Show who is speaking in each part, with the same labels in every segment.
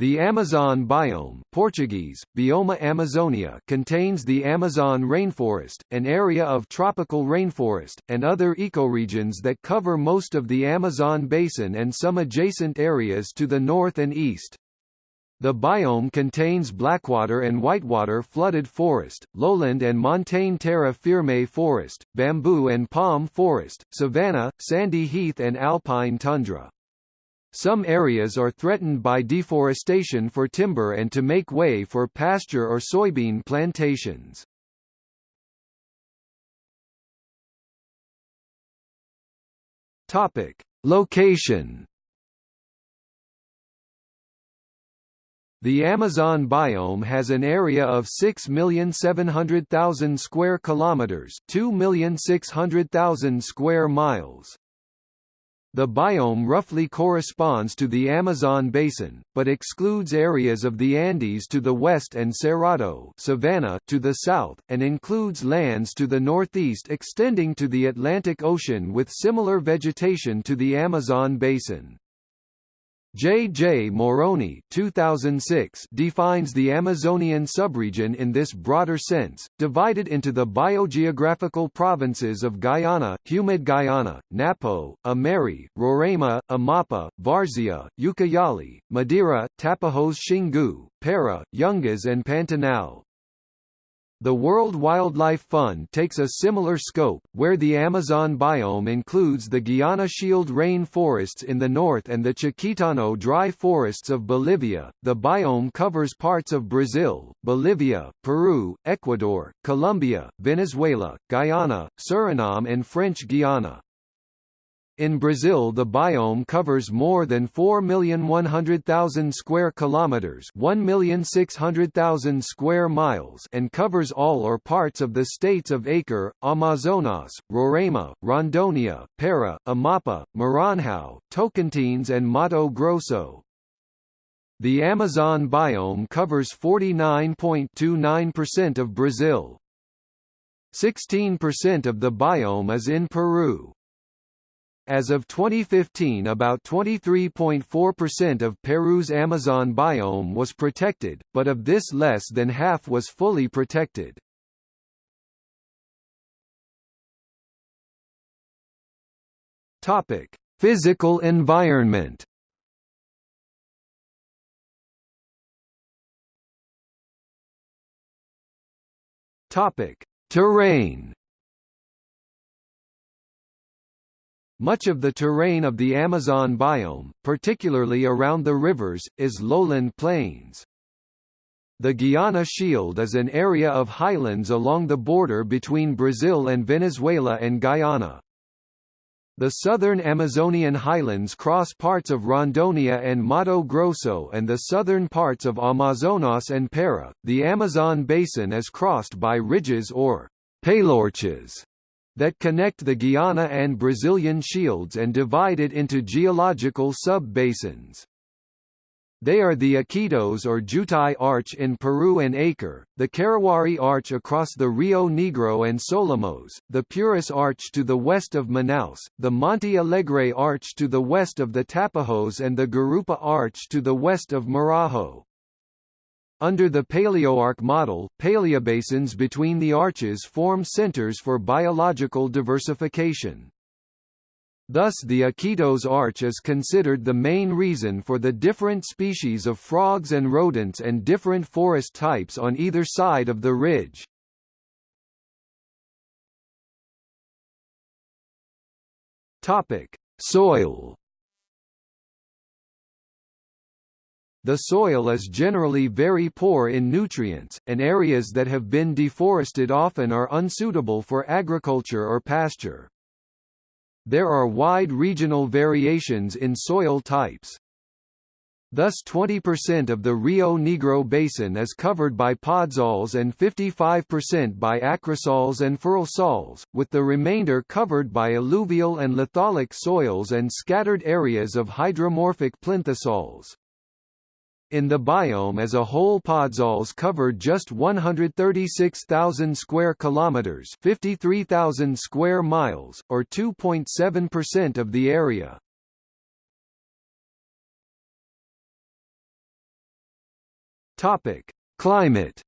Speaker 1: The Amazon biome Portuguese, Bioma Amazonia contains the Amazon rainforest, an area of tropical rainforest, and other ecoregions that cover most of the Amazon basin and some adjacent areas to the north and east. The biome contains blackwater and whitewater flooded forest, lowland and montane terra firme forest, bamboo and palm forest, savanna, sandy heath and alpine tundra. Some areas are threatened by deforestation for timber and to make way for pasture or soybean plantations. Topic: Location. The Amazon biome has an area of 6,700,000 square kilometers, 2,600,000 square miles. The biome roughly corresponds to the Amazon basin, but excludes areas of the Andes to the west and Cerrado savanna to the south, and includes lands to the northeast extending to the Atlantic Ocean with similar vegetation to the Amazon basin. J. J. Morrone 2006 defines the Amazonian subregion in this broader sense, divided into the biogeographical provinces of Guyana, Humid Guyana, Napo, Imeri, Roraima, Amapa, Várzea, Ucayali, Madeira, Tapajos Xingu, Para, Yungas and Pantanal. The World Wildlife Fund takes a similar scope, where the Amazon biome includes the Guiana Shield rain forests in the north and the Chiquitano dry forests of Bolivia. The biome covers parts of Brazil, Bolivia, Peru, Ecuador, Colombia, Venezuela, Guyana, Suriname and French Guiana. In Brazil the biome covers more than 4,100,000 square kilometers, 1,600,000 square miles, and covers all or parts of the states of Acre, Amazonas, Roraima, Rondônia, Para, Amapa, Maranhão, Tocantins and Mato Grosso. The Amazon biome covers 49.29% of Brazil. 16% of the biome is in Peru. As of 2015 about 23.4% of Peru's Amazon biome was protected, but of this less than half was fully protected. Topic: Physical environment. Topic: Terrain. Much of the terrain of the Amazon biome, particularly around the rivers, is lowland plains. The Guiana Shield is an area of highlands along the border between Brazil and Venezuela and Guyana. The southern Amazonian highlands cross parts of Rondônia and Mato Grosso and the southern parts of Amazonas and Para. The Amazon basin is crossed by ridges or paleoarches that connect the Guiana and Brazilian shields and divide it into geological sub-basins. They are the Iquitos or Jutai Arch in Peru and Acre, the Carauari Arch across the Rio Negro and Solimoes, the Purus Arch to the west of Manaus, the Monte Alegre Arch to the west of the Tapajos and the Gurupa Arch to the west of Marajo. Under the Paleoarch model, paleobasins between the arches form centers for biological diversification. Thus the Iquitos arch is considered the main reason for the different species of frogs and rodents and different forest types on either side of the ridge. Topic: Soil The soil is generally very poor in nutrients, and areas that have been deforested often are unsuitable for agriculture or pasture. There are wide regional variations in soil types. Thus 20% of the Rio Negro basin is covered by podzols and 55% by acrisols and ferralsols, with the remainder covered by alluvial and litholic soils and scattered areas of hydromorphic plinthosols. In the biome as a whole podzols cover just 136,000 square kilometers, 53,000 square miles, or 2.7% of the area. Topic: Climate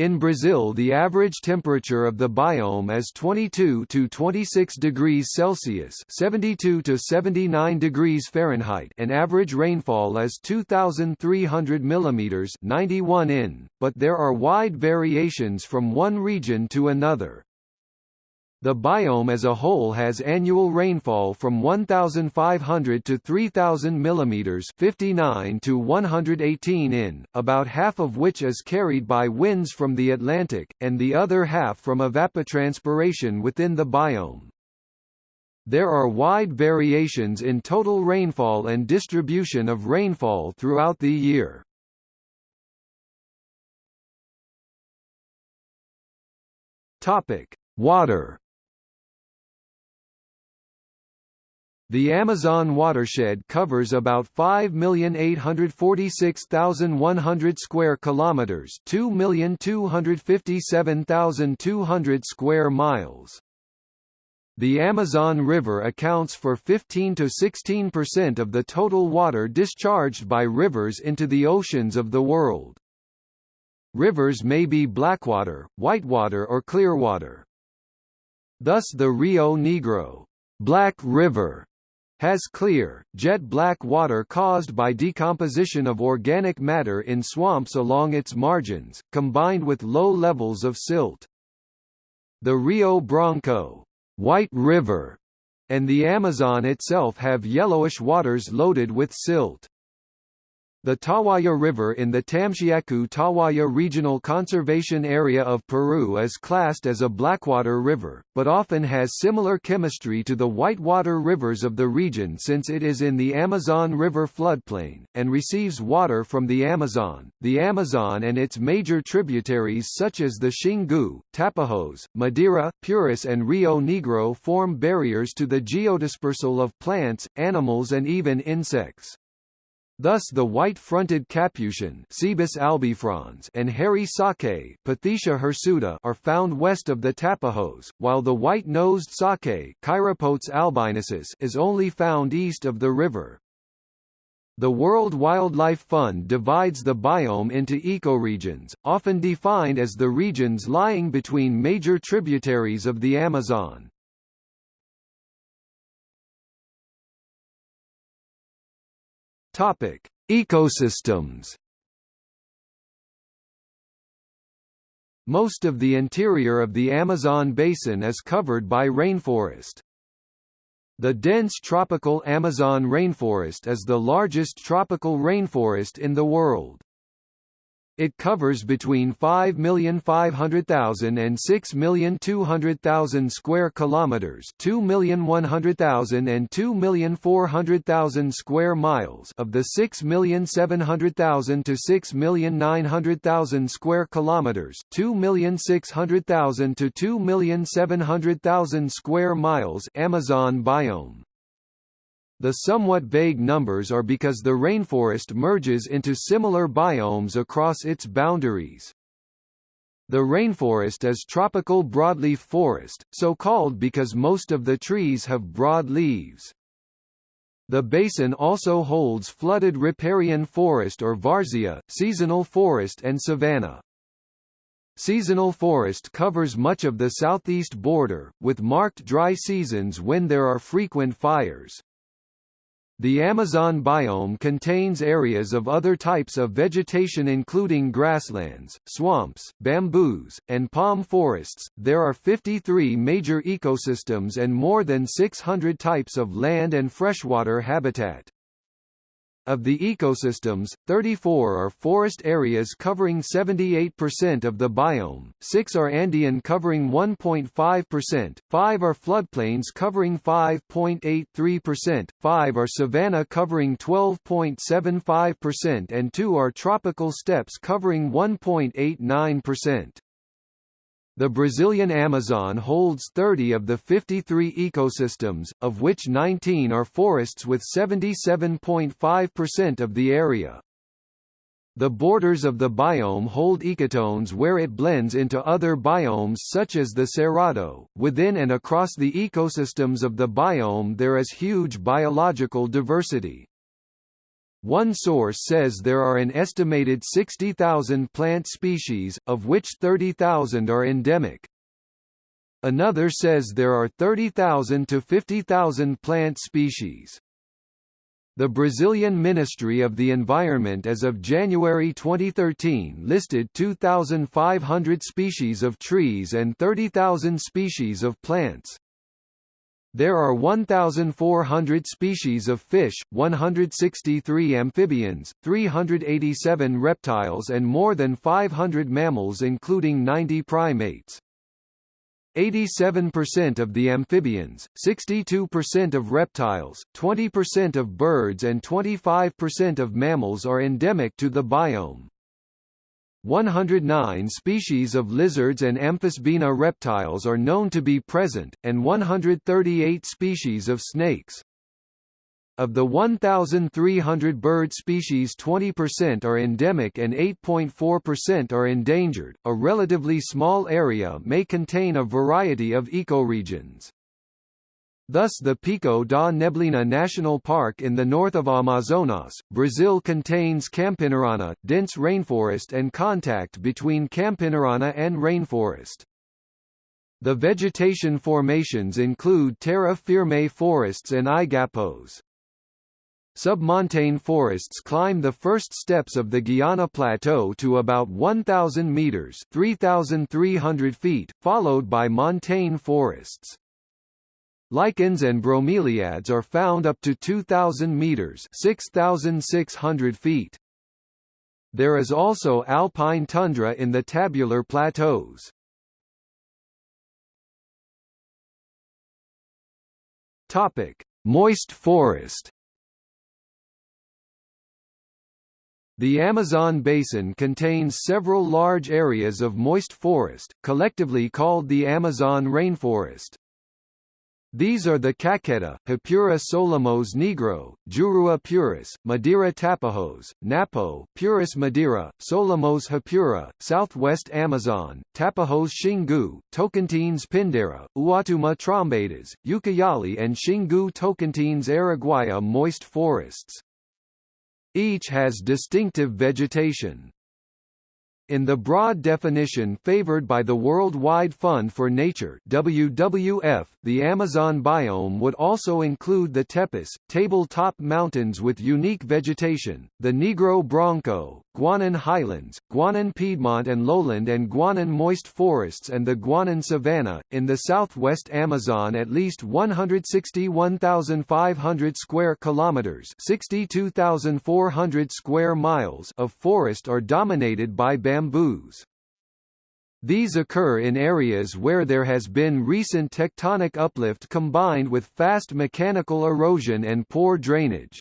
Speaker 1: In Brazil the average temperature of the biome is 22 to 26 degrees Celsius 72 to 79 degrees Fahrenheit and average rainfall is 2,300 mm 91 in, but there are wide variations from one region to another. The biome as a whole has annual rainfall from 1,500 to 3,000 mm 59 to 118 in, about half of which is carried by winds from the Atlantic, and the other half from evapotranspiration within the biome. There are wide variations in total rainfall and distribution of rainfall throughout the year. Topic: Water The Amazon watershed covers about 5,846,100 square kilometers, 2,257,200 square miles. The Amazon River accounts for 15 to 16% of the total water discharged by rivers into the oceans of the world. Rivers may be blackwater, whitewater or clearwater. Thus the Rio Negro, Black River, has clear, jet-black water caused by decomposition of organic matter in swamps along its margins, combined with low levels of silt. The Rio Branco White River, and the Amazon itself have yellowish waters loaded with silt. The Tahuayo River in the Tamshiyacu-Tahuayo Regional Conservation Area of Peru is classed as a blackwater river, but often has similar chemistry to the whitewater rivers of the region since it is in the Amazon River floodplain, and receives water from the Amazon. The Amazon and its major tributaries such as the Xingu, Tapajos, Madeira, Purus and Rio Negro form barriers to the geodispersal of plants, animals and even insects. Thus the white-fronted capuchin Cebus albifrons and hairy saki Pithecia hirsuta are found west of the Tapajos, while the white-nosed saki Chiropotes albiensis is only found east of the river. The World Wildlife Fund divides the biome into ecoregions, often defined as the regions lying between major tributaries of the Amazon. Topic: Ecosystems. Most of the interior of the Amazon basin is covered by rainforest. The dense tropical Amazon rainforest is the largest tropical rainforest in the world. It covers between 5,500,000 and 6,200,000 square kilometers, 2,100,000 and 2,400,000 square miles of the 6,700,000 to 6,900,000 square kilometers, 2,600,000 to 2,700,000 square miles Amazon biome. The somewhat vague numbers are because the rainforest merges into similar biomes across its boundaries. The rainforest is tropical broadleaf forest, so called because most of the trees have broad leaves. The basin also holds flooded riparian forest or varzea, seasonal forest and savanna. Seasonal forest covers much of the southeast border, with marked dry seasons when there are frequent fires. The Amazon biome contains areas of other types of vegetation including grasslands, swamps, bamboos, and palm forests. There are 53 major ecosystems and more than 600 types of land and freshwater habitat. Of the ecosystems, 34 are forest areas covering 78% of the biome, 6 are Andean covering 1.5%, 5 are floodplains covering 5.83%, 5 are savanna covering 12.75% and 2 are tropical steppes covering 1.89%. The Brazilian Amazon holds 30 of the 53 ecosystems, of which 19 are forests with 77.5% of the area. The borders of the biome hold ecotones where it blends into other biomes such as the Cerrado. Within and across the ecosystems of the biome there is huge biological diversity. One source says there are an estimated 60,000 plant species, of which 30,000 are endemic. Another says there are 30,000 to 50,000 plant species. The Brazilian Ministry of the Environment as of January 2013 listed 2,500 species of trees and 30,000 species of plants. There are 1,400 species of fish, 163 amphibians, 387 reptiles and more than 500 mammals including 90 primates. 87% of the amphibians, 62% of reptiles, 20% of birds and 25% of mammals are endemic to the biome. 109 species of lizards and Amphisbaena reptiles are known to be present, and 138 species of snakes. Of the 1,300 bird species 20% are endemic and 8.4% are endangered. A relatively small area may contain a variety of ecoregions. Thus the Pico da Neblina National Park in the north of Amazonas, Brazil contains Campinarana, dense rainforest and contact between Campinarana and rainforest. The vegetation formations include terra firme forests and igapós. Submontane forests climb the first steps of the Guiana Plateau to about 1,000 meters (3,300 feet), followed by montane forests. Lichens and bromeliads are found up to 2,000 meters (6,600 feet). There is also alpine tundra in the tabular plateaus. Topic: Moist forest. The Amazon basin contains several large areas of moist forest, collectively called the Amazon rainforest. These are the Caqueta, Japura Solimoes Negro, Jurua Purus, Madeira Tapajos, Napo, Purus Madeira, Solimoes Japura, Southwest Amazon, Tapajos Xingu, Tocantins Pindare, Uatuma Trombetas, Ucayali and Xingu Tocantins Araguaia moist forests. Each has distinctive vegetation. In the broad definition favored by the World Wide Fund for Nature WWF, the Amazon biome would also include the Tepuis, table-top mountains with unique vegetation, the Negro Branco, Guianan Highlands, Guianan Piedmont and Lowland and Guianan moist forests and the Guianan savanna. In the southwest Amazon at least 161,500 square kilometers 62,400 square miles of forest are dominated by bamboos. These occur in areas where there has been recent tectonic uplift combined with fast mechanical erosion and poor drainage.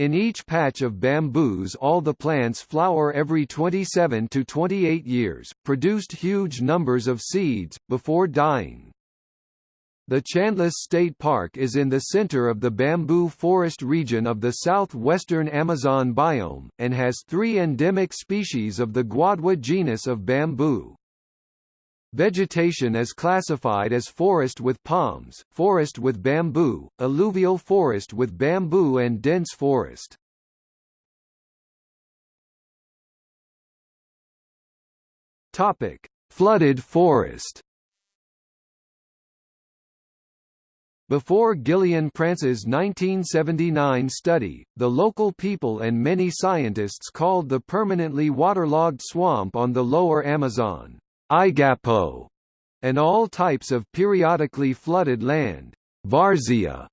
Speaker 1: In each patch of bamboos all the plants flower every 27 to 28 years, produced huge numbers of seeds, before dying. The Chandless State Park is in the center of the bamboo forest region of the southwestern Amazon biome, and has three endemic species of the Guadua genus of bamboo. Vegetation is classified as forest with palms, forest with bamboo, alluvial forest with bamboo and dense forest. Topic: Flooded forest. Before Gillian Prance's 1979 study, the local people and many scientists called the permanently waterlogged swamp on the lower Amazon Igapo, and all types of periodically flooded land, Várzea.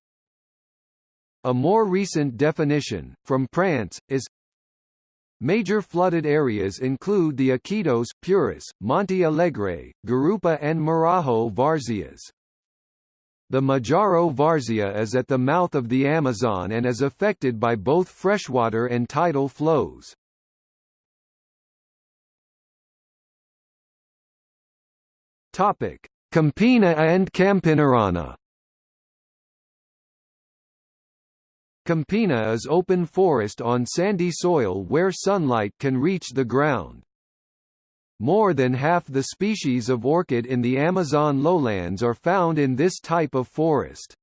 Speaker 1: A more recent definition, from Prance, is Major flooded areas include the Iquitos, Purus, Monte Alegre, Gurupa and Marajo Várzeas. The Marajo Várzea is at the mouth of the Amazon and is affected by both freshwater and tidal flows. Topic: Campina and Campinarana. Campina is open forest on sandy soil where sunlight can reach the ground. More than half the species of orchid in the Amazon lowlands are found in this type of forest.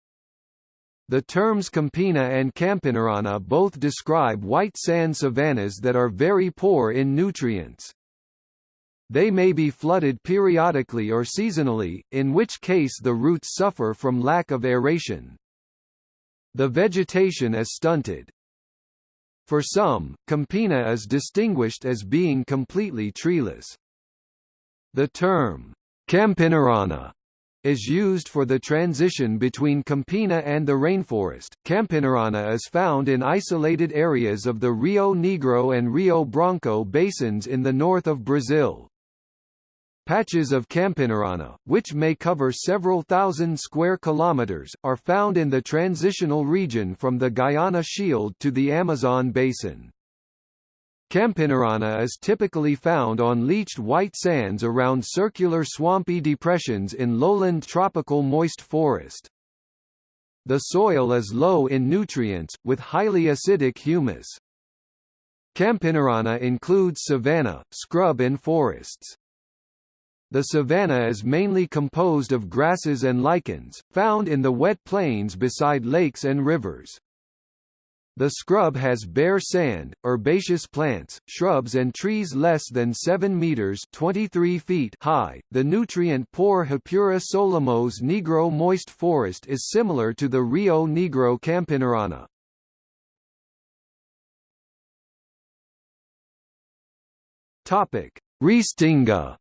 Speaker 1: The terms Campina and Campinarana both describe white sand savannas that are very poor in nutrients. They may be flooded periodically or seasonally, in which case the roots suffer from lack of aeration. The vegetation is stunted. For some, Campina is distinguished as being completely treeless. The term, Campinarana is used for the transition between Campina and the rainforest. Campinarana is found in isolated areas of the Rio Negro and Rio Branco basins in the north of Brazil. Patches of Campinarana, which may cover several thousand square kilometers, are found in the transitional region from the Guiana Shield to the Amazon basin. Campinarana is typically found on leached white sands around circular swampy depressions in lowland tropical moist forest. The soil is low in nutrients, with highly acidic humus. Campinarana includes savanna, scrub and forests. The savanna is mainly composed of grasses and lichens, found in the wet plains beside lakes and rivers. The scrub has bare sand, herbaceous plants, shrubs and trees less than 7 meters (23 feet) high. The nutrient-poor Japura solimoes negro moist forest is similar to the Rio Negro campinarana. Topic: Restinga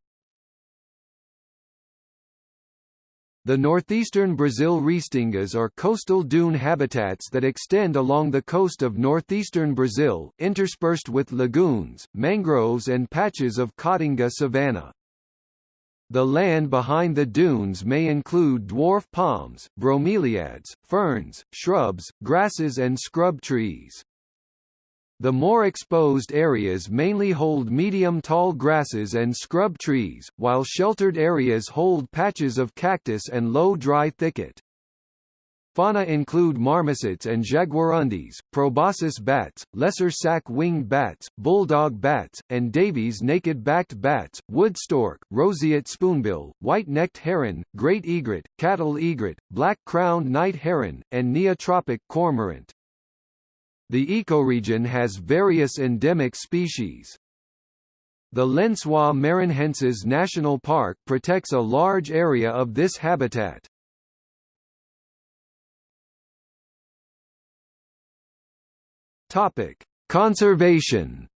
Speaker 1: The northeastern Brazil restingas are coastal dune habitats that extend along the coast of northeastern Brazil, interspersed with lagoons, mangroves and patches of caatinga savanna. The land behind the dunes may include dwarf palms, bromeliads, ferns, shrubs, grasses and scrub trees. The more exposed areas mainly hold medium tall grasses and scrub trees, while sheltered areas hold patches of cactus and low dry thicket. Fauna include marmosets and jaguarundis, proboscis bats, lesser sac-winged bats, bulldog bats, and Davies naked-backed bats, wood stork, roseate spoonbill, white-necked heron, great egret, cattle egret, black-crowned night heron, and neotropic cormorant. The ecoregion has various endemic species. The Lençóis Maranhenses National Park protects a large area of this habitat. Topic: Conservation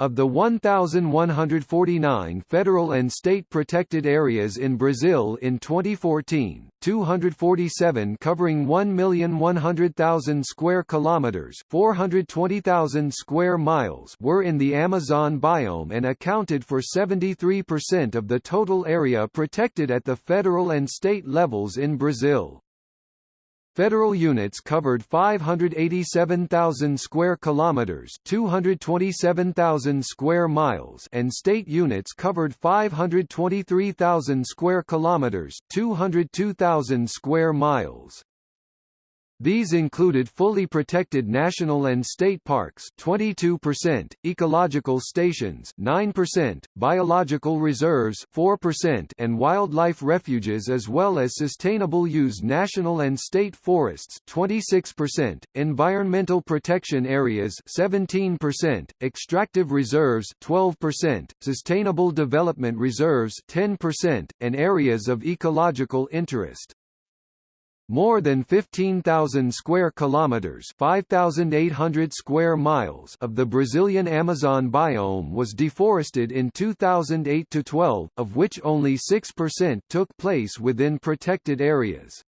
Speaker 1: Of the 1,149 federal and state protected areas in Brazil in 2014, 247 covering 1,100,000 square kilometers, 420,000 square miles were in the Amazon biome and accounted for 73% of the total area protected at the federal and state levels in Brazil. Federal units covered 587,000 square kilometers, 227,000 square miles, and state units covered 523,000 square kilometers, 202,000 square miles. These included fully protected national and state parks 22%, ecological stations 9%, biological reserves 4% and wildlife refuges as well as sustainable use national and state forests 26%, environmental protection areas 17%, extractive reserves 12%, sustainable development reserves 10%, and areas of ecological interest. More than 15,000 square kilometers, 5,800 square miles of the Brazilian Amazon biome was deforested in 2008 to 12, of which only 6% took place within protected areas.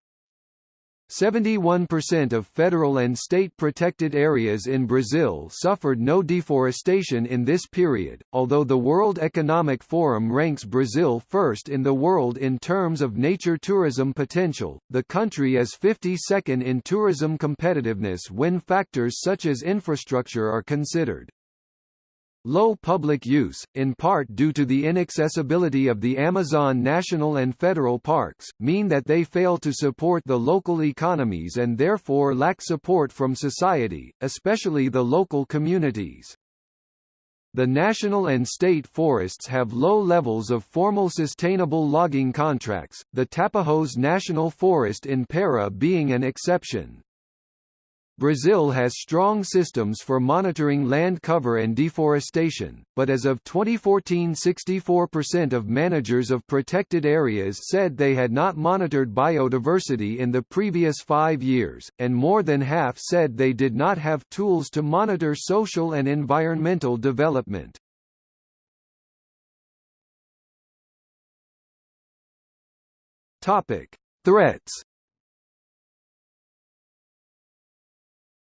Speaker 1: 71% of federal and state protected areas in Brazil suffered no deforestation in this period, although the World Economic Forum ranks Brazil first in the world in terms of nature tourism potential, the country is 52nd in tourism competitiveness when factors such as infrastructure are considered. Low public use, in part due to the inaccessibility of the Amazon national and federal parks, mean that they fail to support the local economies and therefore lack support from society, especially the local communities. The national and state forests have low levels of formal sustainable logging contracts, the Tapajós National Forest in Para being an exception. Brazil has strong systems for monitoring land cover and deforestation, but as of 2014 64% of managers of protected areas said they had not monitored biodiversity in the previous five years, and more than half said they did not have tools to monitor social and environmental development. Threats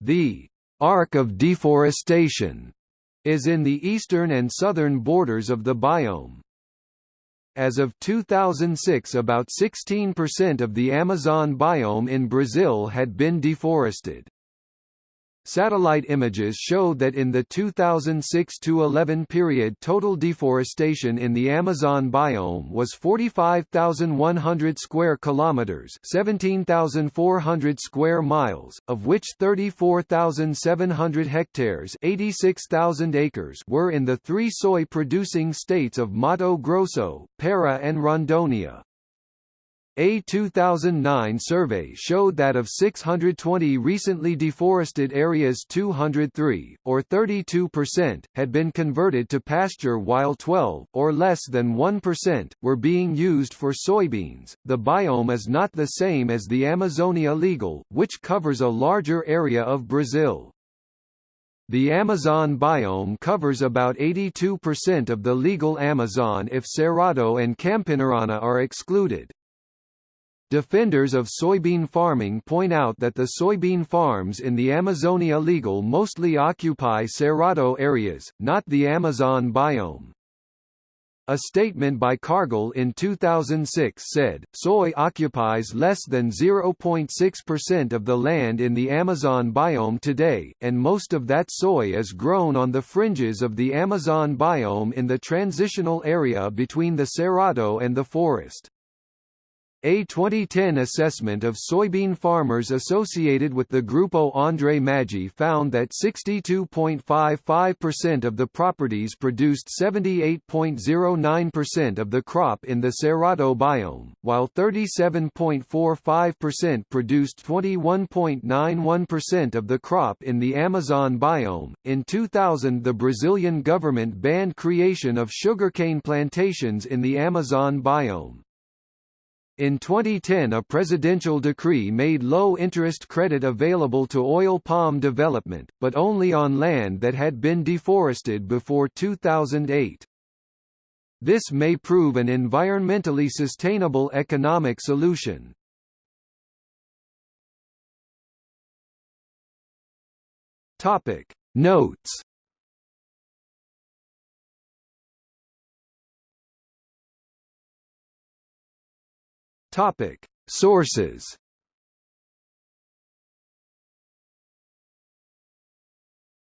Speaker 1: The arc of deforestation is in the eastern and southern borders of the biome. As of 2006 about 16% of the Amazon biome in Brazil had been deforested. Satellite images showed that in the 2006–11 period total deforestation in the Amazon biome was 45,100 square kilometers, 17,400 square miles, of which 34,700 hectares, 86,000 acres were in the three soy-producing states of Mato Grosso, Para and Rondônia. A 2009 survey showed that of 620 recently deforested areas 203, or 32%, had been converted to pasture while 12, or less than 1%, were being used for soybeans. The biome is not the same as the Amazonia legal, which covers a larger area of Brazil. The Amazon biome covers about 82% of the legal Amazon if Cerrado and Campinarana are excluded. Defenders of soybean farming point out that the soybean farms in the Amazonia legal mostly occupy Cerrado areas, not the Amazon biome. A statement by Cargill in 2006 said, soy occupies less than 0.6% of the land in the Amazon biome today, and most of that soy is grown on the fringes of the Amazon biome in the transitional area between the Cerrado and the forest. A 2010 assessment of soybean farmers associated with the Grupo Andre Maggi found that 62.55% of the properties produced 78.09% of the crop in the Cerrado biome, while 37.45% produced 21.91% of the crop in the Amazon biome. In 2000, the Brazilian government banned creation of sugarcane plantations in the Amazon biome. In 2010 a presidential decree made low-interest credit available to oil palm development, but only on land that had been deforested before 2008. This may prove an environmentally sustainable economic solution. Notes Topic: Sources.